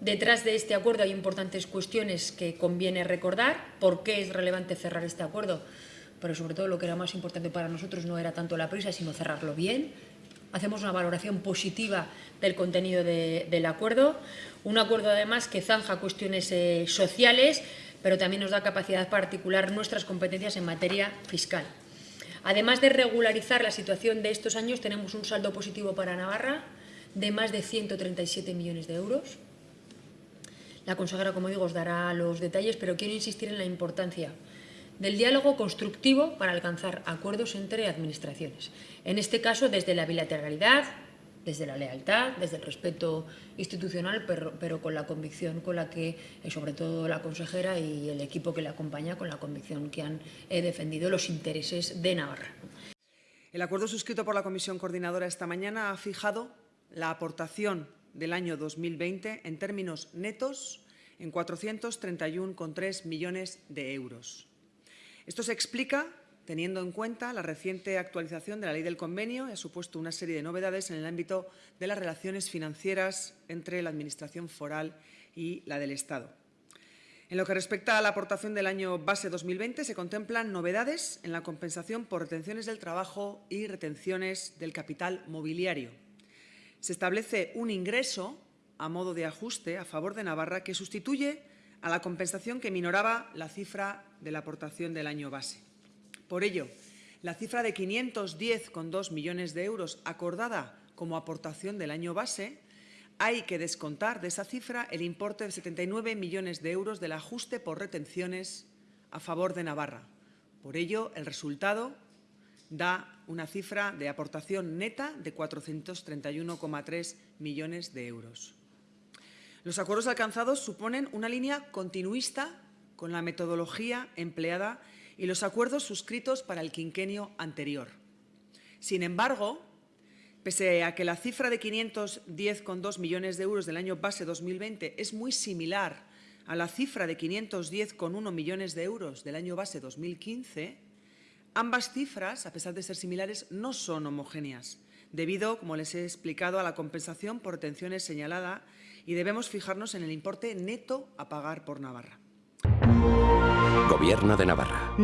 Detrás de este acuerdo hay importantes cuestiones que conviene recordar. ¿Por qué es relevante cerrar este acuerdo? Pero sobre todo lo que era más importante para nosotros no era tanto la prisa, sino cerrarlo bien. Hacemos una valoración positiva del contenido del acuerdo. Un acuerdo además que zanja cuestiones eh, sociales, pero también nos da capacidad para articular nuestras competencias en materia fiscal. Además de regularizar la situación de estos años, tenemos un saldo positivo para Navarra de más de 137 millones de euros. La consejera, como digo, os dará los detalles, pero quiero insistir en la importancia del diálogo constructivo para alcanzar acuerdos entre administraciones. En este caso, desde la bilateralidad, desde la lealtad, desde el respeto institucional, pero, con la convicción con la que, eh, sobre todo la consejera y el equipo que le acompaña, con la convicción que han eh, defendido los intereses de Navarra. El acuerdo suscrito por la Comisión Coordinadora esta mañana ha fijado la aportación del año 2020 en términos netos en 431,3 millones de euros. Esto se explica teniendo en cuenta la reciente actualización de la ley del convenio y ha supuesto una serie de novedades en el ámbito de las relaciones financieras entre la Administración foral y la del Estado. En lo que respecta a la aportación del año base 2020, se contemplan novedades en la compensación por retenciones del trabajo y retenciones del capital mobiliario. Se establece un ingreso a modo de ajuste a favor de Navarra que sustituye a la compensación que minoraba la cifra de la aportación del año base. Por ello, la cifra de 510,2 millones de euros acordada como aportación del año base, hay que descontar de esa cifra el importe de 79 millones de euros del ajuste por retenciones a favor de Navarra. Por ello, el resultado da una cifra de aportación neta de 431,3 millones de euros. Los acuerdos alcanzados suponen una línea continuista con la metodología empleada y los acuerdos suscritos para el quinquenio anterior. Sin embargo, pese a que la cifra de 510,2 millones de euros del año base 2020 es muy similar a la cifra de 510,1 millones de euros del año base 2015, ambas cifras, a pesar de ser similares, no son homogéneas, debido, como les he explicado, a la compensación por retenciones señalada y debemos fijarnos en el importe neto a pagar por Navarra. Gobierno de Navarra.